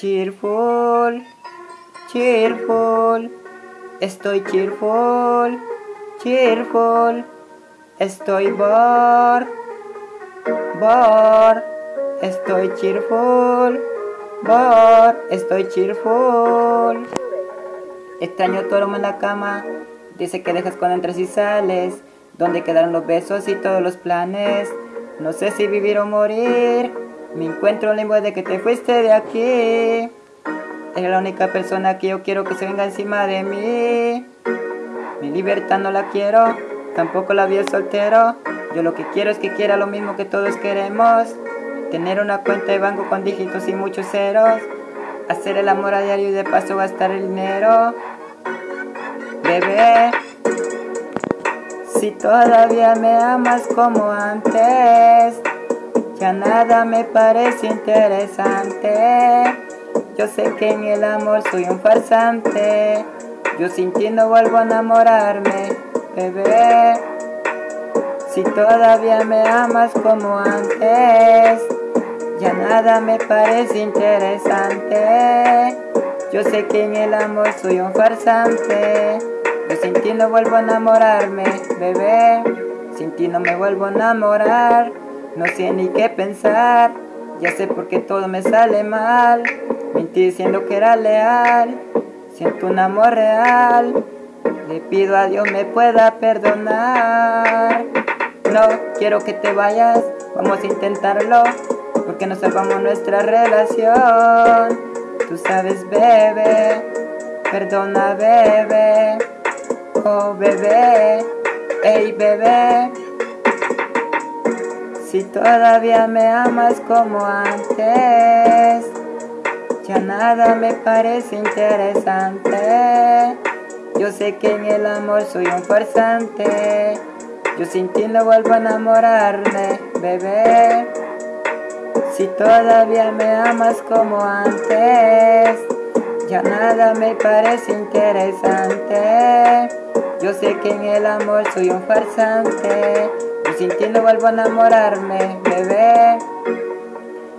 Cheerful, cheerful, estoy cheerful, cheerful, estoy bored, bored, estoy cheerful, bored, estoy cheerful. Extraño aroma en la cama, dice que dejas cuando entras y sales, donde quedaron los besos y todos los planes, no sé si vivir o morir. Me encuentro limbo de que te fuiste de aquí. Eres la única persona que yo quiero que se venga encima de mí. Mi libertad no la quiero, tampoco la vi soltero. Yo lo que quiero es que quiera lo mismo que todos queremos. Tener una cuenta de banco con dígitos y muchos ceros. Hacer el amor a diario y de paso gastar el dinero. Bebé, si todavía me amas como antes. Ya nada me parece interesante. Yo sé que en el amor soy un farsante. Yo sin ti no vuelvo a enamorarme, bebé. Si todavía me amas como antes, ya nada me parece interesante. Yo sé que en el amor soy un farsante. Yo sin ti no vuelvo a enamorarme, bebé. Sin ti no me vuelvo a enamorar. No sé ni qué pensar, ya sé por qué todo me sale mal. Mentí diciendo que era leal, siento un amor real. Le pido a Dios me pueda perdonar. No quiero que te vayas, vamos a intentarlo, porque no salvamos nuestra relación. Tú sabes, bebé, perdona, bebé, oh bebé, hey bebé. Si todavía me amas como antes, ya nada me parece interesante. Yo sé que en el amor soy un farsante. Yo sin ti no vuelvo a enamorarme, bebé. Si todavía me amas como antes, ya nada me parece interesante. Yo sé que en el amor soy un farsante. Sin ti no vuelvo a enamorarme, bebé.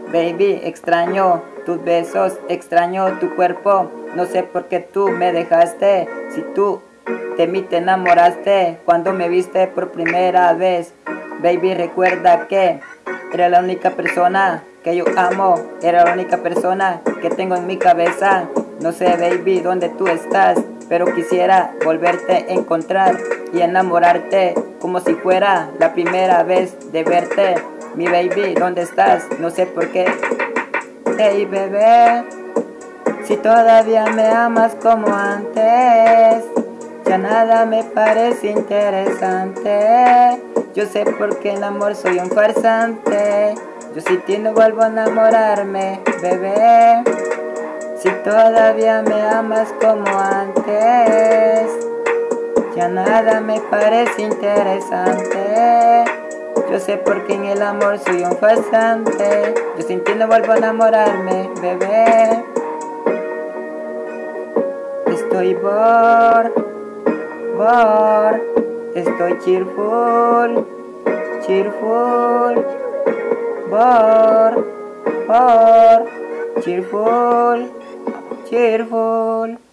Baby, extraño tus besos, extraño tu cuerpo. No sé por qué tú me dejaste. Si tú de mí te enamoraste cuando me viste por primera vez. Baby, recuerda que era la única persona que yo amo. Era la única persona que tengo en mi cabeza. No sé, baby, dónde tú estás, pero quisiera volverte a encontrar y enamorarte como si fuera la primera vez de verte. Mi baby, ¿dónde estás? No sé por qué. Hey, bebé, si todavía me amas como antes, ya nada me parece interesante. Yo sé por qué el amor soy un farsante. Yo si ti no vuelvo a enamorarme, bebé. Si todavía me amas como antes, ya nada me parece interesante. Yo sé por qué en el amor soy un farsante. Yo sin ti no vuelvo a enamorarme, bebé. Estoy bored, bored. Estoy cheerful, cheerful, bored, bored, cheerful. cheerful